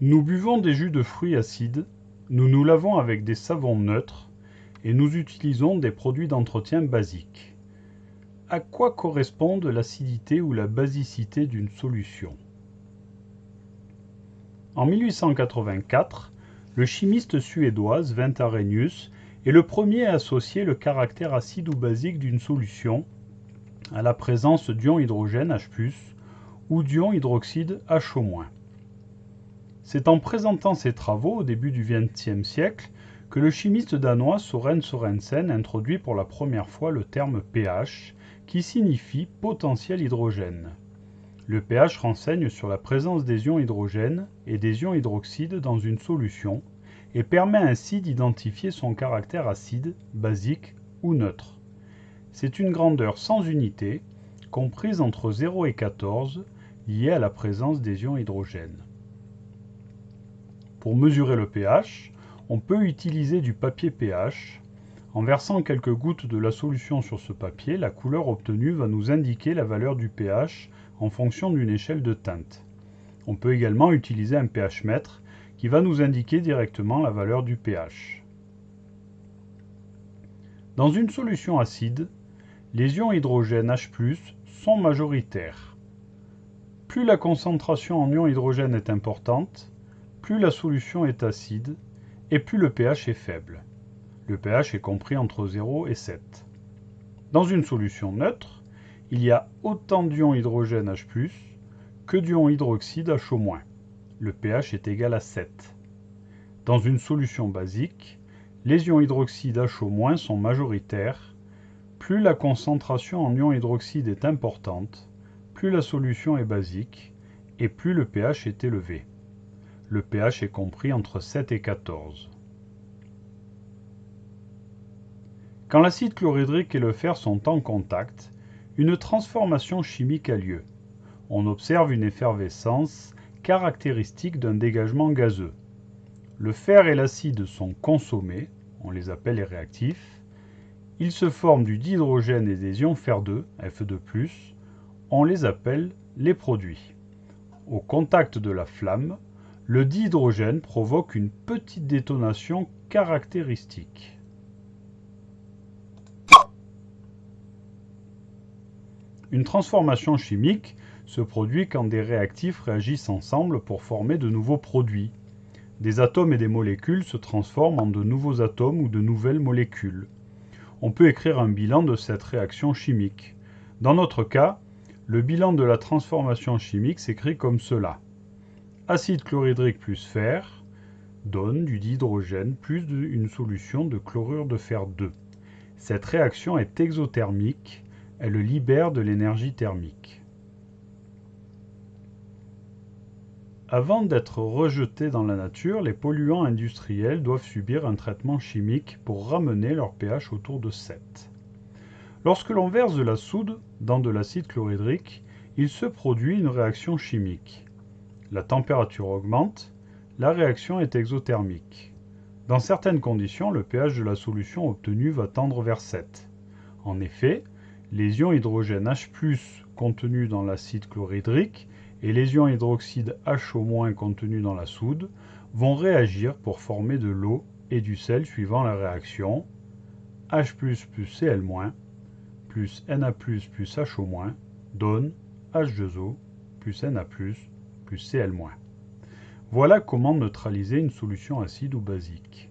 Nous buvons des jus de fruits acides, nous nous lavons avec des savons neutres et nous utilisons des produits d'entretien basiques. À quoi correspondent l'acidité ou la basicité d'une solution? En 1884, le chimiste suédois Sven Arrhenius est le premier à associer le caractère acide ou basique d'une solution à la présence d'ion hydrogène H+, ou d'ion hydroxyde HO-. C'est en présentant ses travaux au début du XXe siècle que le chimiste danois Soren Sorensen introduit pour la première fois le terme pH, qui signifie potentiel hydrogène. Le pH renseigne sur la présence des ions hydrogène et des ions hydroxyde dans une solution et permet ainsi d'identifier son caractère acide, basique ou neutre. C'est une grandeur sans unité, comprise entre 0 et 14, liée à la présence des ions hydrogène. Pour mesurer le pH, on peut utiliser du papier pH. En versant quelques gouttes de la solution sur ce papier, la couleur obtenue va nous indiquer la valeur du pH en fonction d'une échelle de teinte. On peut également utiliser un pH mètre qui va nous indiquer directement la valeur du pH. Dans une solution acide, les ions hydrogène H+, sont majoritaires. Plus la concentration en ions hydrogène est importante, plus la solution est acide et plus le pH est faible. Le pH est compris entre 0 et 7. Dans une solution neutre, il y a autant d'ions hydrogène H+, que d'ions hydroxyde HO-. Le pH est égal à 7. Dans une solution basique, les ions hydroxyde HO- sont majoritaires. Plus la concentration en ions hydroxyde est importante, plus la solution est basique et plus le pH est élevé. Le pH est compris entre 7 et 14. Quand l'acide chlorhydrique et le fer sont en contact, une transformation chimique a lieu. On observe une effervescence caractéristique d'un dégagement gazeux. Le fer et l'acide sont consommés, on les appelle les réactifs. Ils se forment du dihydrogène et des ions fer2, Fe2+, on les appelle les produits. Au contact de la flamme, le dihydrogène provoque une petite détonation caractéristique. Une transformation chimique se produit quand des réactifs réagissent ensemble pour former de nouveaux produits. Des atomes et des molécules se transforment en de nouveaux atomes ou de nouvelles molécules. On peut écrire un bilan de cette réaction chimique. Dans notre cas, le bilan de la transformation chimique s'écrit comme cela acide chlorhydrique plus fer donne du dihydrogène plus une solution de chlorure de fer 2. Cette réaction est exothermique, elle libère de l'énergie thermique. Avant d'être rejetés dans la nature, les polluants industriels doivent subir un traitement chimique pour ramener leur pH autour de 7. Lorsque l'on verse de la soude dans de l'acide chlorhydrique, il se produit une réaction chimique. La température augmente, la réaction est exothermique. Dans certaines conditions, le pH de la solution obtenue va tendre vers 7. En effet, les ions hydrogène H+, contenus dans l'acide chlorhydrique, et les ions hydroxyde HO- contenus dans la soude vont réagir pour former de l'eau et du sel suivant la réaction H++ plus Cl- plus Na++ plus HO- donne H2O plus Na+, Voilà comment neutraliser une solution acide ou basique.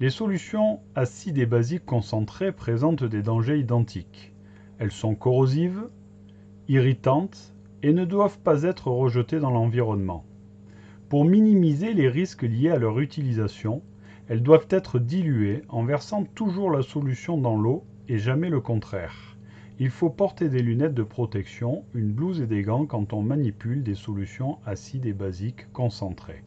Les solutions acides et basiques concentrées présentent des dangers identiques. Elles sont corrosives, irritantes et ne doivent pas être rejetées dans l'environnement. Pour minimiser les risques liés à leur utilisation, elles doivent être diluées en versant toujours la solution dans l'eau et jamais le contraire. Il faut porter des lunettes de protection, une blouse et des gants quand on manipule des solutions acides et basiques concentrées.